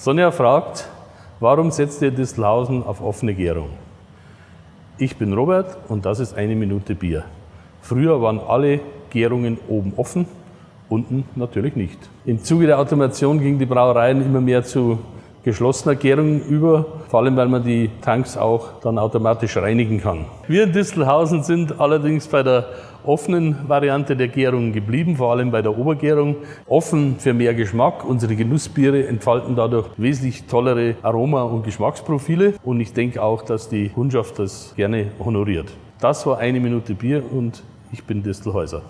Sonja fragt, warum setzt ihr Distelhausen auf offene Gärung? Ich bin Robert und das ist eine Minute Bier. Früher waren alle Gärungen oben offen, unten natürlich nicht. Im Zuge der Automation gingen die Brauereien immer mehr zu geschlossener Gärung über, vor allem weil man die Tanks auch dann automatisch reinigen kann. Wir in Distelhausen sind allerdings bei der offenen Variante der Gärung geblieben, vor allem bei der Obergärung. Offen für mehr Geschmack. Unsere Genussbiere entfalten dadurch wesentlich tollere Aroma- und Geschmacksprofile und ich denke auch, dass die Kundschaft das gerne honoriert. Das war eine Minute Bier und ich bin Distelhäuser.